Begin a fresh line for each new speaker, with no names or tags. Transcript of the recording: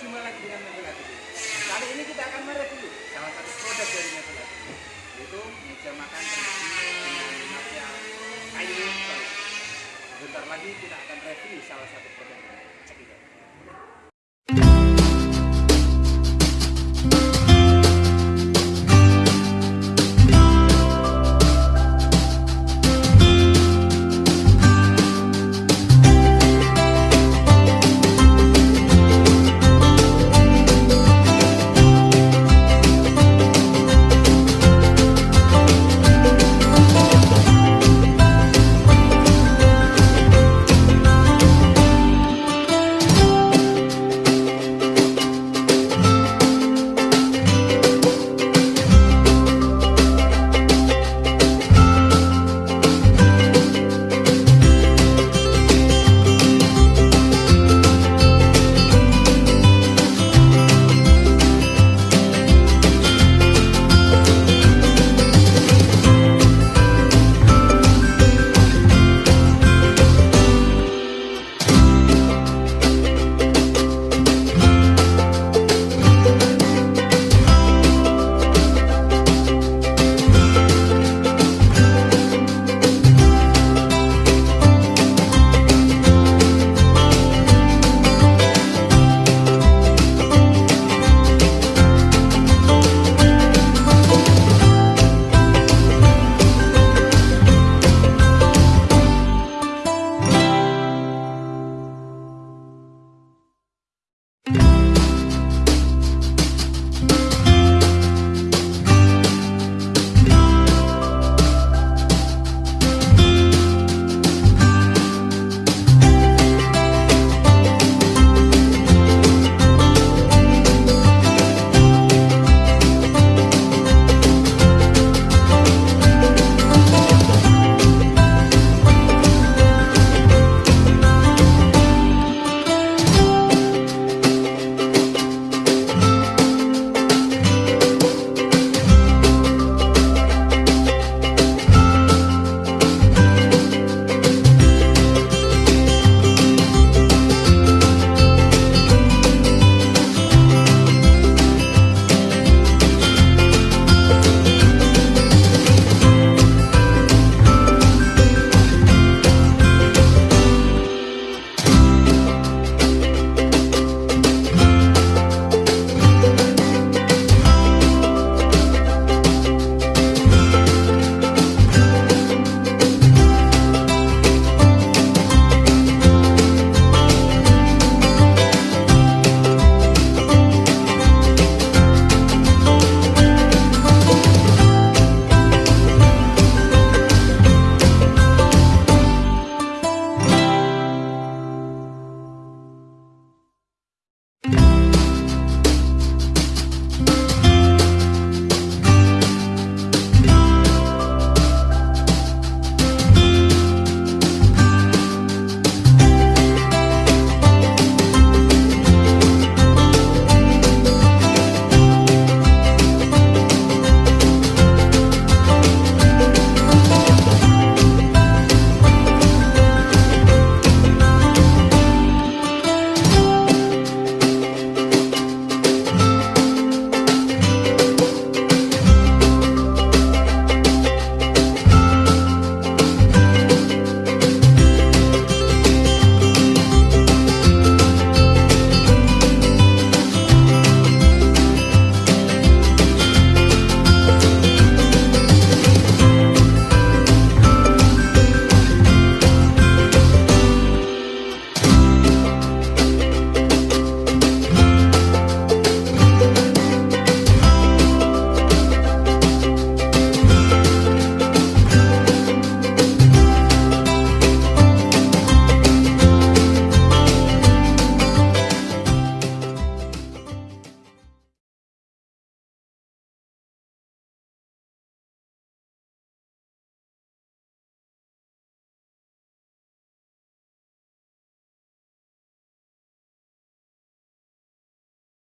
Berjumpa lagi dengan Mebel Kali ini kita akan mereview salah satu produk dari Mebel yaitu meja makan dengan material kayu. Bentar lagi kita akan review salah satu produk.